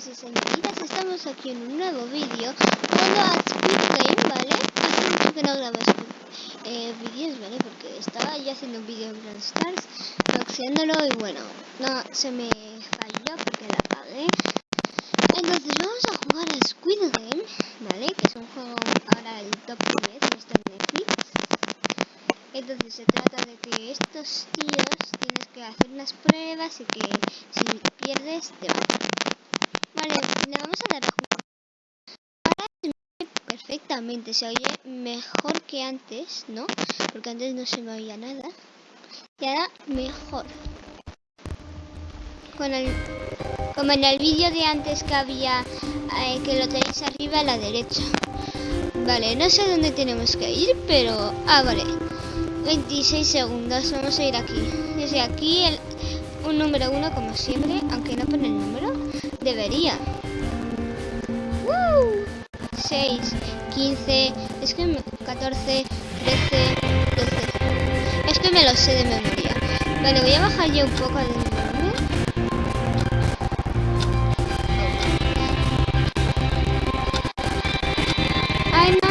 señores y señoritas, estamos aquí en un nuevo vídeo jugando a Game, ¿vale? Hace mucho que no grabo eh, vídeos, ¿vale? Porque estaba ya haciendo un vídeo en Grand Stars, boxeándolo y bueno, no, se me falló porque la apagué. Entonces vamos a jugar a Squid Game, ¿vale? Que es un juego ahora el top 10, está en Netflix. Entonces se trata de que estos tíos tienes que hacer unas pruebas y que si pierdes te va. Le vamos a dar. Ahora se oye perfectamente, se oye mejor que antes, ¿no? Porque antes no se me oía nada. Y ahora mejor. Con el, como en el vídeo de antes que había, eh, que lo tenéis arriba a la derecha. Vale, no sé dónde tenemos que ir, pero... Ah, vale. 26 segundos, vamos a ir aquí. Desde aquí el, un número 1 como siempre, aunque no pone el número, debería. ¡Woo! 6, 15, es que 14, 13, 12. Es que me lo sé de memoria. Vale, voy a bajar yo un poco de volumen. ¡Ay, no!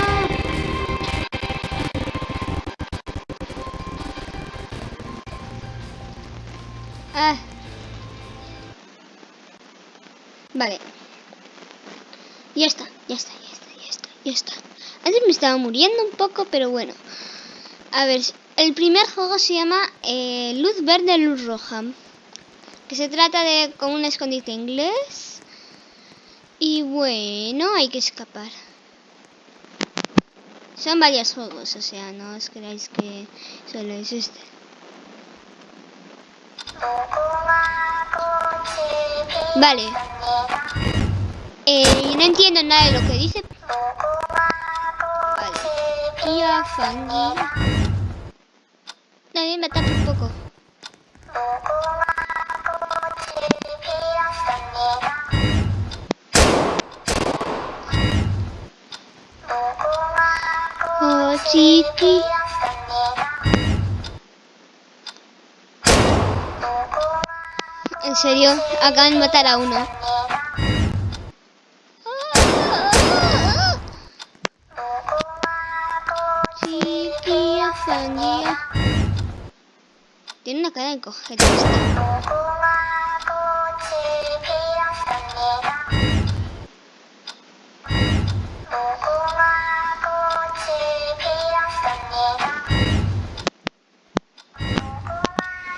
Ah. Vale. Ya está, ya está, ya está, ya está. Antes me estaba muriendo un poco, pero bueno. A ver, el primer juego se llama eh, Luz Verde, Luz Roja. Que se trata de como un escondite inglés. Y bueno, hay que escapar. Son varios juegos, o sea, no os creáis que solo es este. Vale. Eh, no entiendo nada de lo que dice. Kia Fangi. También me tapa un poco. Oh. En serio, acaban de matar a uno. Tiene una cara de coger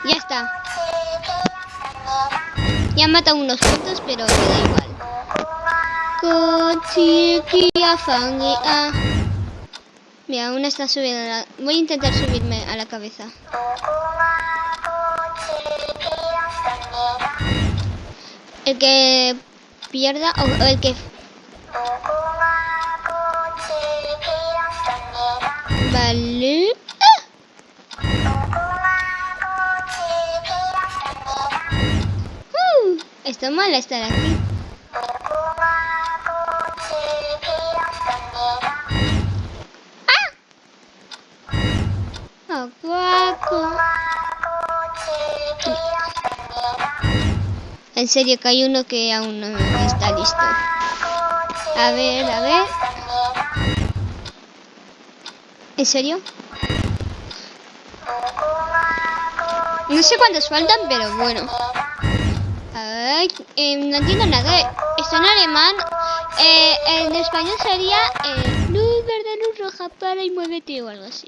Ya está. Ya han matado unos puntos, pero me da igual. Mira, aún está subiendo. La... Voy a intentar subirme a la cabeza. El que pierda o el que... Vale. Uh, está mal estar aquí. ¡Ah! En serio que hay uno que aún no está listo. A ver, a ver. ¿En serio? No sé cuántos faltan, pero bueno. Ay, eh, no entiendo nada. Está en alemán. Eh, en español sería eh, luz verde, luz roja, para y muévete o algo así.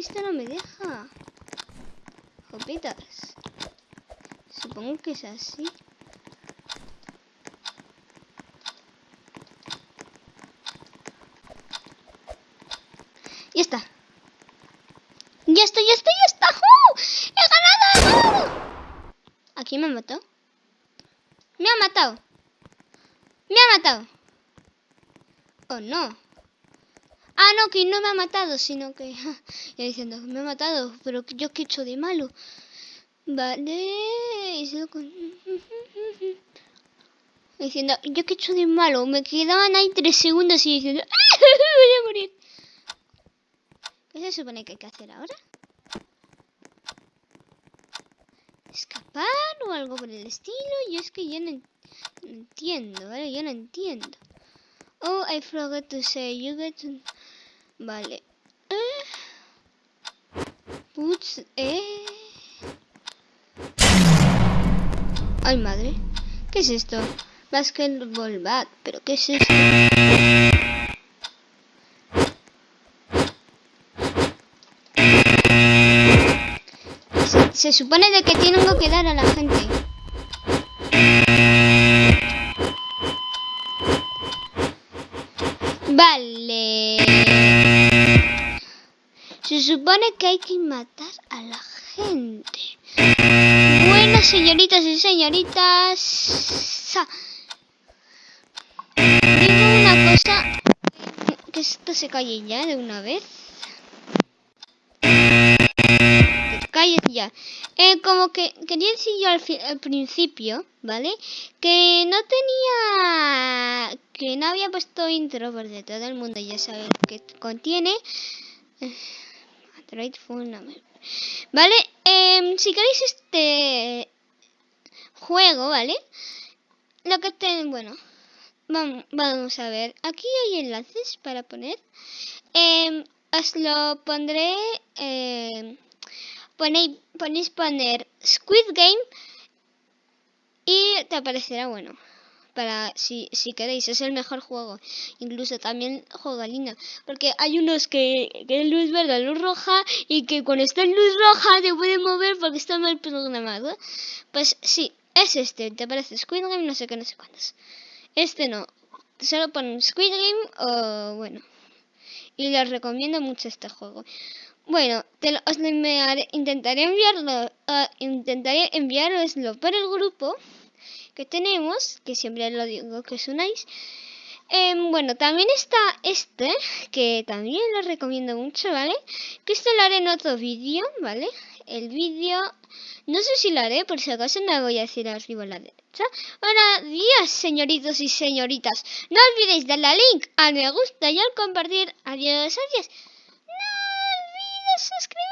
esto no me deja. Jopitas. Supongo que es así. Ya está. Ya está, ya está, ya está. ¡Uh! ¡He ganado! ¿Aquí me ha matado? Me ha matado. Me ha matado. Oh, no. Ah, no, que no me ha matado, sino que... ya diciendo, me ha matado, pero yo qué he hecho de malo. Vale, diciendo, yo qué he hecho de malo. Me quedaban ahí tres segundos y diciendo, ¡Ah! voy a morir. ¿Qué se supone que hay que hacer ahora? ¿Escapar o algo por el estilo? Yo es que ya no, entiendo, ¿vale? Yo no entiendo. Oh, I forgot to say, you get to... Vale. Puts, eh... Ay, madre. ¿Qué es esto? Basketball bat. ¿Pero qué es esto? Se, se supone de que tengo que dar a la gente. Vale. Supone que hay que matar a la gente. Bueno, señoritas y señoritas. Digo una cosa. Que esto se calle ya de una vez. Que ya. Eh, como que quería decir yo al, al, principio, ¿vale? Que no tenía... Que no había puesto intro porque todo el mundo ya sabe que contiene. Android Phone, ¿Vale? Eh, si queréis este juego, ¿vale? Lo que ten, bueno, vamos, vamos a ver. Aquí hay enlaces para poner. Eh, os lo pondré. Eh, ponéis, ponéis poner Squid Game y te aparecerá bueno. Para si, si queréis, es el mejor juego. Incluso también juega Lina. Porque hay unos que, que luz verde, luz roja. Y que cuando está en luz roja te puede mover porque está mal programado. Pues sí, es este. Te aparece Squid Game, no sé qué, no sé cuántos. Este no. Solo ponen Squid Game o bueno. Y les recomiendo mucho este juego. Bueno, te lo, os lo intentaré enviarlo, intentaré enviaroslo por el grupo que tenemos, que siempre lo digo que os unáis. Eh, bueno, también está este, que también lo recomiendo mucho, ¿vale? Que esto lo haré en otro vídeo, ¿vale? El vídeo, no sé si lo haré, por si acaso no voy a decir arriba a la derecha. Buenos días, señoritos y señoritas. No olvidéis darle al link, al me gusta y al compartir. Adiós, adiós. No olvides suscribirte.